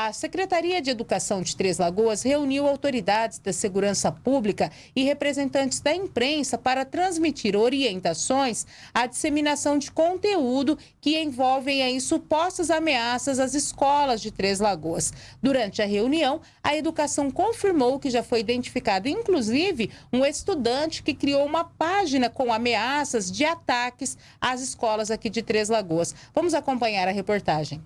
A Secretaria de Educação de Três Lagoas reuniu autoridades da segurança pública e representantes da imprensa para transmitir orientações à disseminação de conteúdo que envolvem aí supostas ameaças às escolas de Três Lagoas. Durante a reunião, a educação confirmou que já foi identificado, inclusive, um estudante que criou uma página com ameaças de ataques às escolas aqui de Três Lagoas. Vamos acompanhar a reportagem.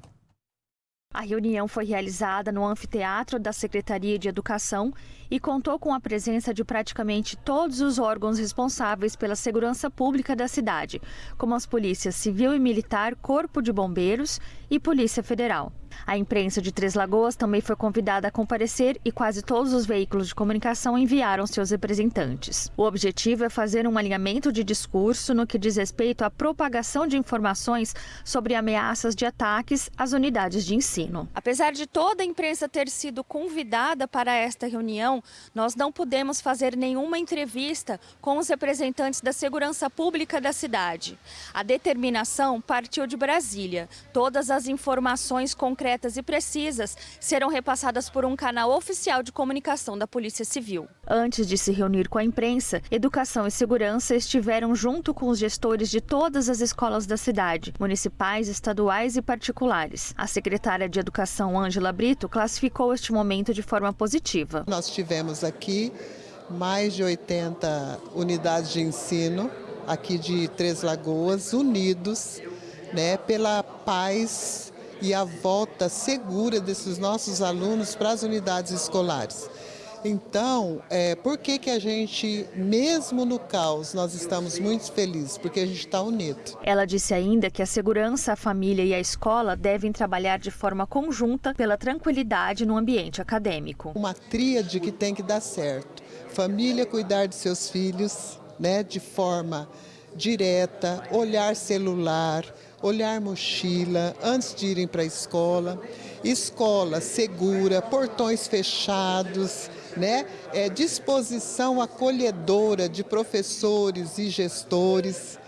A reunião foi realizada no anfiteatro da Secretaria de Educação e contou com a presença de praticamente todos os órgãos responsáveis pela segurança pública da cidade, como as polícias civil e militar, Corpo de Bombeiros e Polícia Federal. A imprensa de Três Lagoas também foi convidada a comparecer e quase todos os veículos de comunicação enviaram seus representantes. O objetivo é fazer um alinhamento de discurso no que diz respeito à propagação de informações sobre ameaças de ataques às unidades de ensino. Apesar de toda a imprensa ter sido convidada para esta reunião, nós não pudemos fazer nenhuma entrevista com os representantes da segurança pública da cidade. A determinação partiu de Brasília. Todas as informações concretas concretas e precisas serão repassadas por um canal oficial de comunicação da Polícia Civil. Antes de se reunir com a imprensa, Educação e Segurança estiveram junto com os gestores de todas as escolas da cidade, municipais, estaduais e particulares. A secretária de Educação, Ângela Brito, classificou este momento de forma positiva. Nós tivemos aqui mais de 80 unidades de ensino aqui de Três Lagoas, unidos né, pela paz e a volta segura desses nossos alunos para as unidades escolares. Então, é, por que, que a gente, mesmo no caos, nós estamos muito felizes? Porque a gente está unido. Ela disse ainda que a segurança, a família e a escola devem trabalhar de forma conjunta pela tranquilidade no ambiente acadêmico. Uma tríade que tem que dar certo. Família cuidar de seus filhos né, de forma direta, olhar celular, olhar mochila antes de irem para a escola, escola segura, portões fechados, né? É, disposição acolhedora de professores e gestores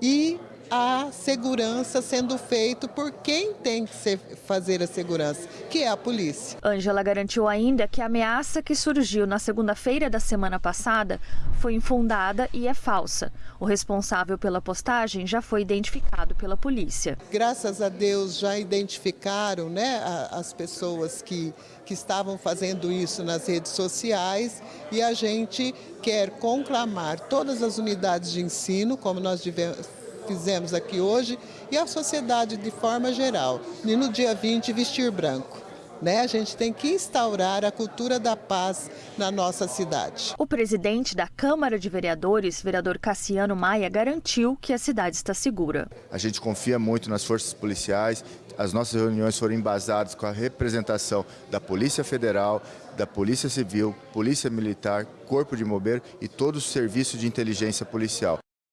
e a segurança sendo feito por quem tem que ser, fazer a segurança, que é a polícia. Ângela garantiu ainda que a ameaça que surgiu na segunda-feira da semana passada foi infundada e é falsa. O responsável pela postagem já foi identificado pela polícia. Graças a Deus já identificaram né, as pessoas que, que estavam fazendo isso nas redes sociais e a gente quer conclamar todas as unidades de ensino, como nós tivemos fizemos aqui hoje e a sociedade de forma geral. E no dia 20, vestir branco. Né? A gente tem que instaurar a cultura da paz na nossa cidade. O presidente da Câmara de Vereadores, vereador Cassiano Maia, garantiu que a cidade está segura. A gente confia muito nas forças policiais. As nossas reuniões foram embasadas com a representação da Polícia Federal, da Polícia Civil, Polícia Militar, Corpo de Bombeiro e todo o serviço de inteligência policial.